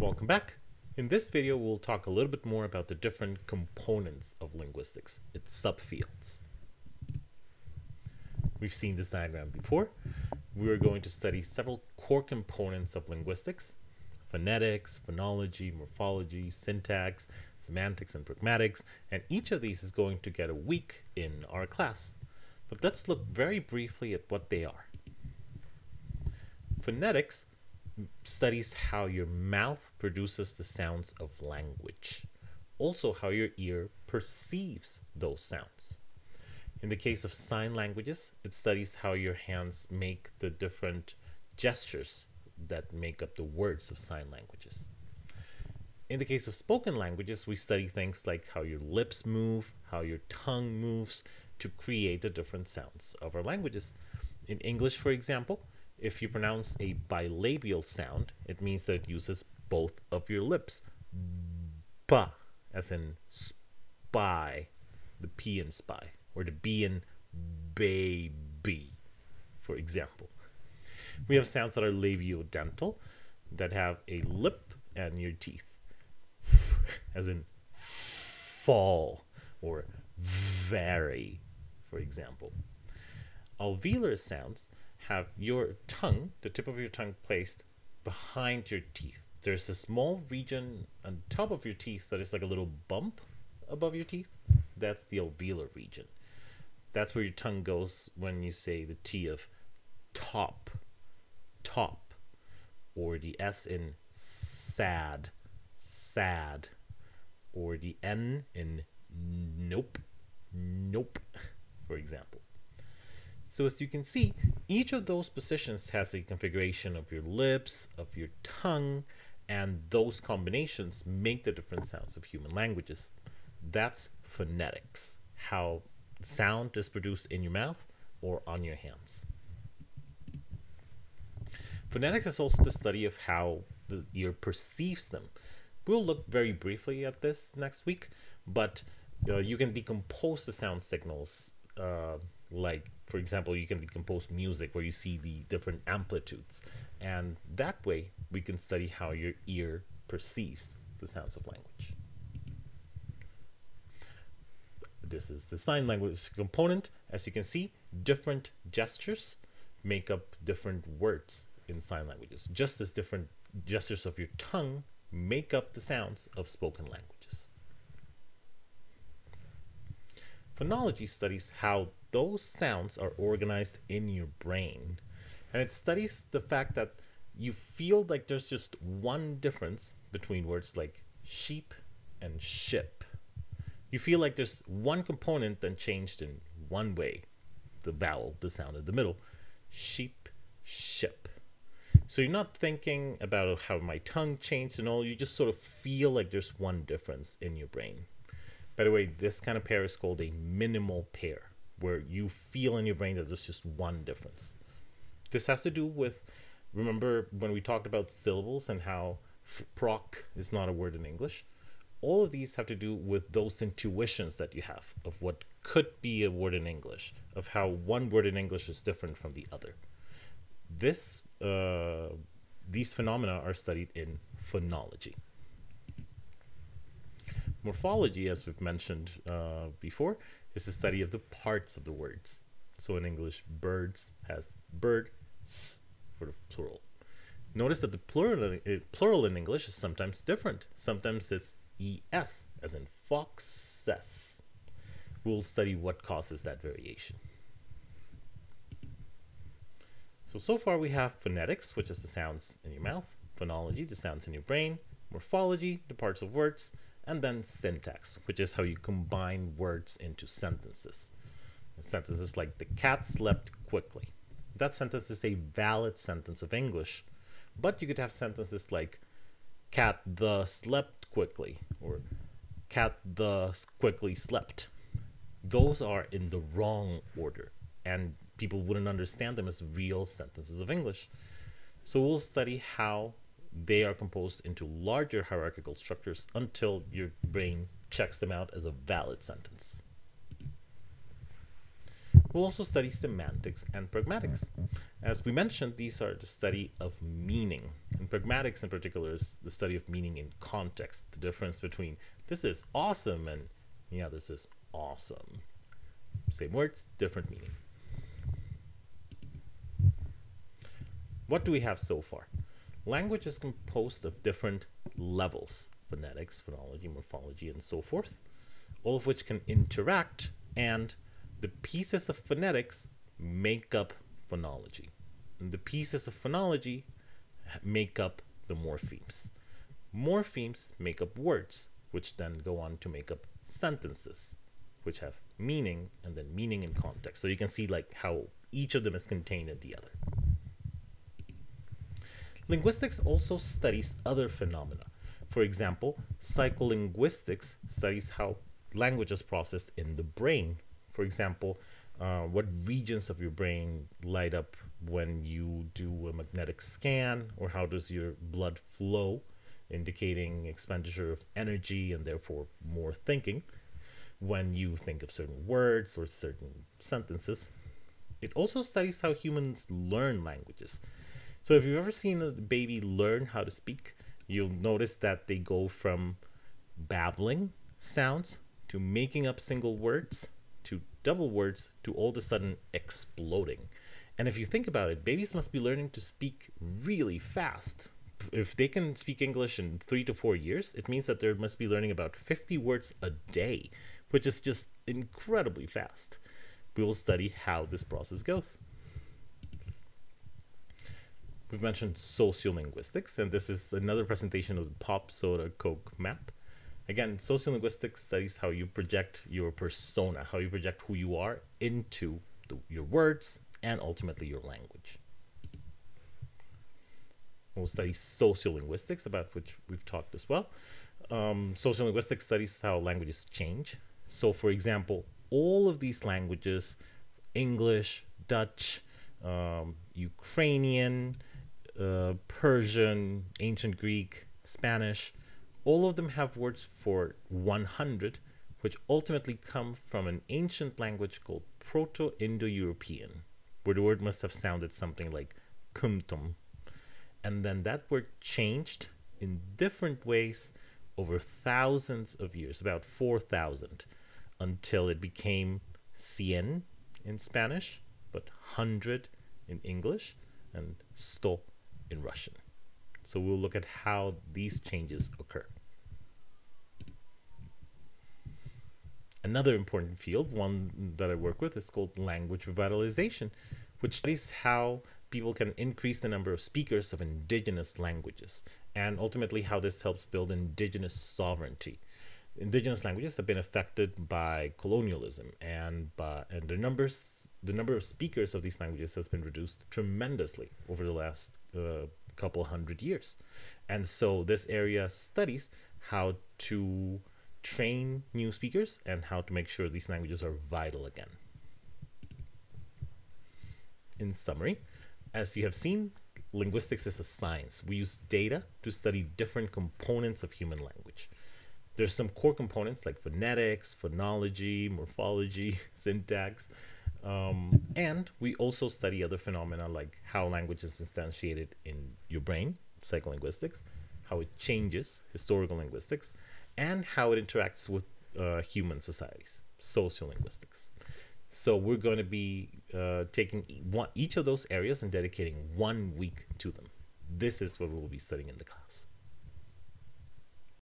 Welcome back. In this video, we'll talk a little bit more about the different components of linguistics, its subfields. We've seen this diagram before. We are going to study several core components of linguistics, phonetics, phonology, morphology, syntax, semantics, and pragmatics, and each of these is going to get a week in our class. But let's look very briefly at what they are. Phonetics studies how your mouth produces the sounds of language, also how your ear perceives those sounds. In the case of sign languages, it studies how your hands make the different gestures that make up the words of sign languages. In the case of spoken languages, we study things like how your lips move, how your tongue moves to create the different sounds of our languages. In English, for example, if you pronounce a bilabial sound, it means that it uses both of your lips. Ba, as in spy, the P in spy, or the B in baby, for example. We have sounds that are labiodental, that have a lip and your teeth, as in fall or very, for example. Alveolar sounds have your tongue, the tip of your tongue, placed behind your teeth. There's a small region on top of your teeth that is like a little bump above your teeth. That's the alveolar region. That's where your tongue goes when you say the T of top, top, or the S in sad, sad, or the N in nope, nope, for example. So as you can see, each of those positions has a configuration of your lips, of your tongue, and those combinations make the different sounds of human languages. That's phonetics, how sound is produced in your mouth or on your hands. Phonetics is also the study of how the ear perceives them. We'll look very briefly at this next week, but uh, you can decompose the sound signals uh, like for example you can decompose music where you see the different amplitudes. And that way we can study how your ear perceives the sounds of language. This is the sign language component. As you can see different gestures make up different words in sign languages just as different gestures of your tongue make up the sounds of spoken languages Phonology studies how those sounds are organized in your brain. And it studies the fact that you feel like there's just one difference between words like sheep and ship. You feel like there's one component that changed in one way, the vowel, the sound in the middle. Sheep, ship. So you're not thinking about how my tongue changed and all, you just sort of feel like there's one difference in your brain. By the way, this kind of pair is called a minimal pair where you feel in your brain that there's just one difference. This has to do with, remember when we talked about syllables and how proc is not a word in English? All of these have to do with those intuitions that you have of what could be a word in English, of how one word in English is different from the other. This, uh, these phenomena are studied in phonology. Morphology, as we've mentioned uh, before, is the study of the parts of the words. So in English, birds has bird s for the plural. Notice that the plural, uh, plural in English is sometimes different. Sometimes it's es, as in foxes. We'll study what causes that variation. So, so far we have phonetics, which is the sounds in your mouth, phonology, the sounds in your brain, morphology, the parts of words, and then syntax, which is how you combine words into sentences. Sentences like the cat slept quickly. That sentence is a valid sentence of English, but you could have sentences like cat the slept quickly or cat the quickly slept. Those are in the wrong order and people wouldn't understand them as real sentences of English. So we'll study how they are composed into larger hierarchical structures until your brain checks them out as a valid sentence. We'll also study semantics and pragmatics. As we mentioned, these are the study of meaning, And pragmatics in particular is the study of meaning in context, the difference between this is awesome and yeah, this is awesome. Same words, different meaning. What do we have so far? Language is composed of different levels phonetics, phonology, morphology, and so forth, all of which can interact, and the pieces of phonetics make up phonology. And the pieces of phonology make up the morphemes. Morphemes make up words, which then go on to make up sentences, which have meaning and then meaning in context. So you can see like how each of them is contained in the other. Linguistics also studies other phenomena. For example, psycholinguistics studies how language is processed in the brain. For example, uh, what regions of your brain light up when you do a magnetic scan, or how does your blood flow, indicating expenditure of energy and therefore more thinking when you think of certain words or certain sentences. It also studies how humans learn languages. So if you've ever seen a baby learn how to speak, you'll notice that they go from babbling sounds to making up single words to double words to all of a sudden exploding. And if you think about it, babies must be learning to speak really fast. If they can speak English in three to four years, it means that they must be learning about 50 words a day, which is just incredibly fast. We will study how this process goes. We've mentioned sociolinguistics, and this is another presentation of the Pop Soda Coke map. Again, sociolinguistics studies how you project your persona, how you project who you are into the, your words and ultimately your language. We'll study sociolinguistics, about which we've talked as well. Um, sociolinguistics studies how languages change. So, for example, all of these languages, English, Dutch, um, Ukrainian, uh, Persian, ancient Greek, Spanish, all of them have words for 100, which ultimately come from an ancient language called Proto Indo European, where the word must have sounded something like kumtum. And then that word changed in different ways over thousands of years, about 4,000, until it became cien in Spanish, but 100 in English, and sto in Russian. So we'll look at how these changes occur. Another important field, one that I work with, is called language revitalization, which studies how people can increase the number of speakers of indigenous languages and ultimately how this helps build indigenous sovereignty. Indigenous languages have been affected by colonialism and by, and the numbers the number of speakers of these languages has been reduced tremendously over the last uh, couple hundred years. And so this area studies how to train new speakers and how to make sure these languages are vital again. In summary, as you have seen, linguistics is a science. We use data to study different components of human language. There's some core components like phonetics, phonology, morphology, syntax, um, and we also study other phenomena like how language is instantiated in your brain, psycholinguistics, how it changes, historical linguistics, and how it interacts with uh, human societies, sociolinguistics. So we're going to be uh, taking one, each of those areas and dedicating one week to them. This is what we'll be studying in the class.